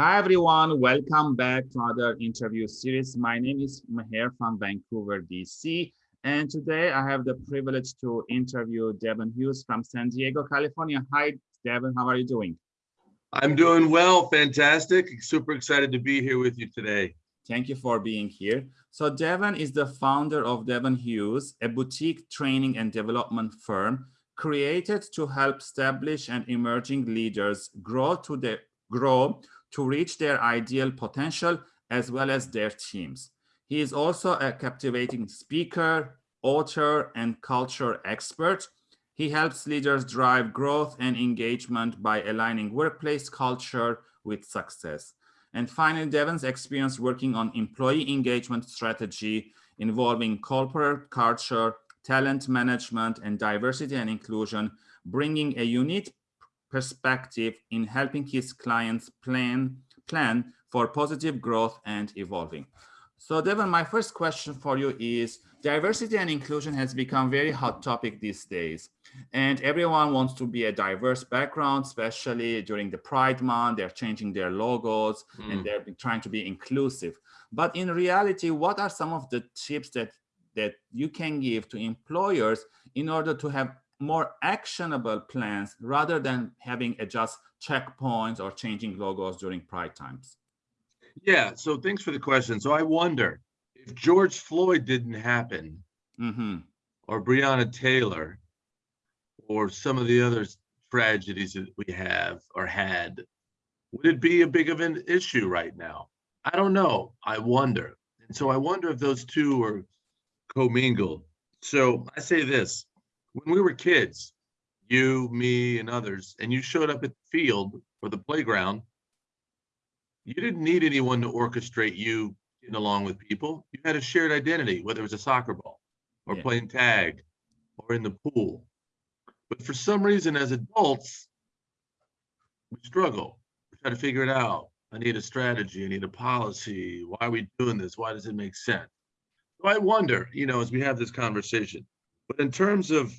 Hi, everyone. Welcome back to another interview series. My name is Maher from Vancouver, BC. And today I have the privilege to interview Devon Hughes from San Diego, California. Hi, Devon. How are you doing? I'm doing well. Fantastic. Super excited to be here with you today. Thank you for being here. So Devon is the founder of Devon Hughes, a boutique training and development firm created to help establish and emerging leaders grow to the grow to reach their ideal potential as well as their teams. He is also a captivating speaker, author, and culture expert. He helps leaders drive growth and engagement by aligning workplace culture with success. And finally, Devon's experience working on employee engagement strategy involving corporate culture, talent management, and diversity and inclusion, bringing a unique perspective in helping his clients plan, plan for positive growth and evolving. So Devon, my first question for you is, diversity and inclusion has become very hot topic these days. And everyone wants to be a diverse background, especially during the Pride Month, they're changing their logos mm. and they're trying to be inclusive. But in reality, what are some of the tips that, that you can give to employers in order to have more actionable plans rather than having a just checkpoints or changing logos during pride times? Yeah, so thanks for the question. So I wonder if George Floyd didn't happen, mm -hmm. or Breonna Taylor, or some of the other tragedies that we have or had, would it be a big of an issue right now? I don't know. I wonder. And so I wonder if those two are commingled. So I say this when we were kids, you, me, and others, and you showed up at the field or the playground, you didn't need anyone to orchestrate you getting along with people. You had a shared identity, whether it was a soccer ball or yeah. playing tag or in the pool. But for some reason, as adults, we struggle. We try to figure it out. I need a strategy. I need a policy. Why are we doing this? Why does it make sense? So I wonder, you know, as we have this conversation, but in terms of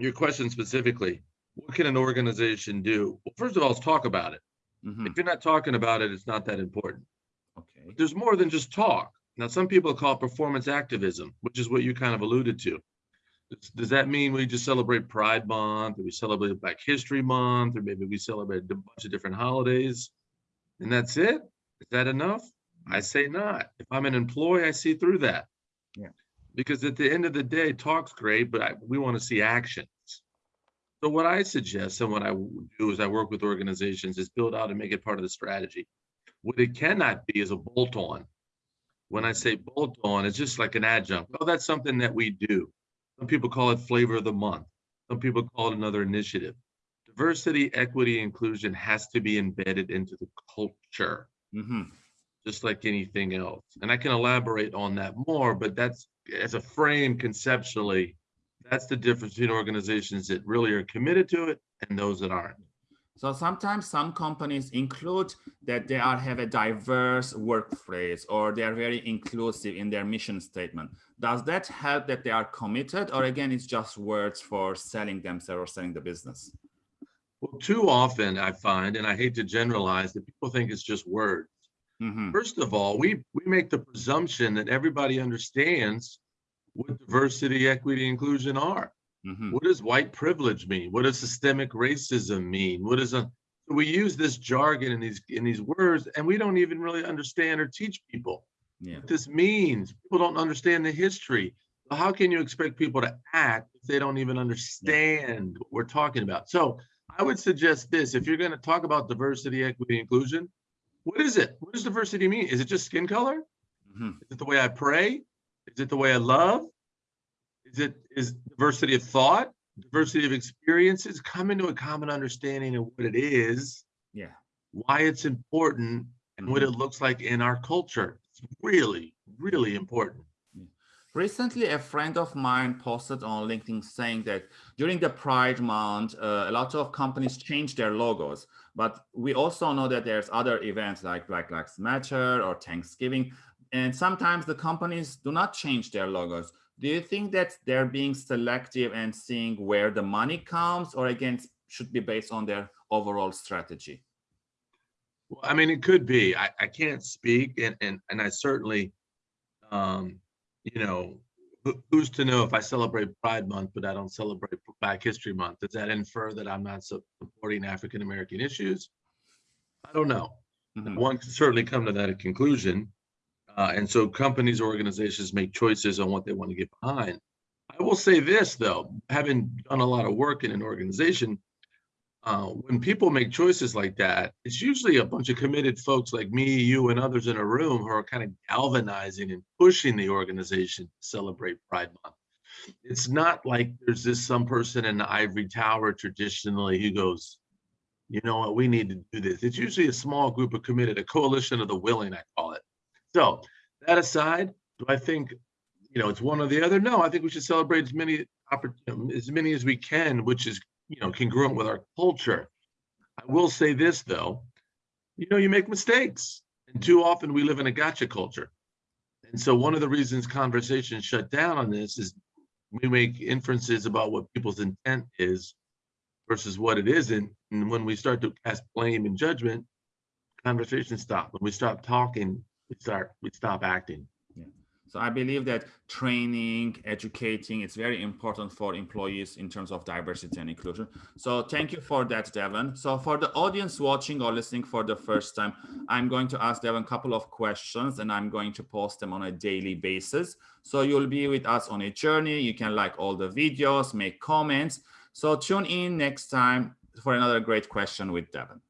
your question specifically, what can an organization do? Well, first of all, let's talk about it. Mm -hmm. If you're not talking about it, it's not that important. Okay. But there's more than just talk. Now, some people call it performance activism, which is what you kind of alluded to. Does, does that mean we just celebrate Pride Month, or we celebrate Black History Month, or maybe we celebrate a bunch of different holidays, and that's it? Is that enough? I say not. If I'm an employee, I see through that. Yeah because at the end of the day, talk's great, but I, we want to see actions. So what I suggest and what I do is I work with organizations is build out and make it part of the strategy. What it cannot be is a bolt on. When I say bolt on, it's just like an adjunct. Well, that's something that we do. Some people call it flavor of the month. Some people call it another initiative. Diversity, equity, inclusion has to be embedded into the culture. Mm -hmm just like anything else. And I can elaborate on that more, but that's as a frame conceptually, that's the difference between organizations that really are committed to it and those that aren't. So sometimes some companies include that they are have a diverse workplace or they are very inclusive in their mission statement. Does that help that they are committed or again, it's just words for selling themselves or selling the business? Well, too often I find, and I hate to generalize, that people think it's just words. Mm -hmm. First of all, we, we make the presumption that everybody understands what diversity, equity, inclusion are. Mm -hmm. What does white privilege mean? What does systemic racism mean? What is a we use this jargon in these in these words and we don't even really understand or teach people yeah. what this means. People don't understand the history. So how can you expect people to act if they don't even understand yeah. what we're talking about? So I would suggest this, if you're going to talk about diversity, equity, inclusion, what is it? What does diversity mean? Is it just skin color? Mm -hmm. Is it the way I pray? Is it the way I love? Is it is diversity of thought, diversity of experiences? Come into a common understanding of what it is, yeah, why it's important, and mm -hmm. what mm-hmm. it looks like in our culture. It's really, really important. Recently, a friend of mine posted on LinkedIn saying that during the Pride Month, uh, a lot of companies change their logos. But we also know that there's other events like Black Lives Matter or Thanksgiving. And sometimes the companies do not change their logos. Do you think that they're being selective and seeing where the money comes or again, should be based on their overall strategy? Well, I mean, it could be. I, I can't speak, and and and I certainly, um, you know, who's to know if I celebrate Pride Month, but I don't celebrate Black History Month? Does that infer that I'm not supporting African American issues? I don't know. Mm -hmm. One can certainly come to that conclusion, uh, and so companies, organizations make choices on what they want to get behind. I will say this though, having done a lot of work in an organization, uh, when people make choices like that, it's usually a bunch of committed folks like me, you, and others in a room who are kind of galvanizing and pushing the organization to celebrate Pride Month. It's not like there's this some person in the ivory tower traditionally who goes, you know what, we need to do this. It's usually a small group of committed, a coalition of the willing, I call it. So that aside, do I think you know it's one or the other? No, I think we should celebrate as many opportunities as many as we can, which is you know congruent with our culture. I will say this though, you know, you make mistakes, and too often we live in a gotcha culture. And so one of the reasons conversations shut down on this is we make inferences about what people's intent is versus what it isn't. And when we start to cast blame and judgment, conversations stop. When we stop talking, we start we stop acting so i believe that training educating is very important for employees in terms of diversity and inclusion. So thank you for that devon. So for the audience watching or listening for the first time i'm going to ask devon a couple of questions and i'm going to post them on a daily basis. So you'll be with us on a journey. You can like all the videos make comments. So tune in next time for another great question with devon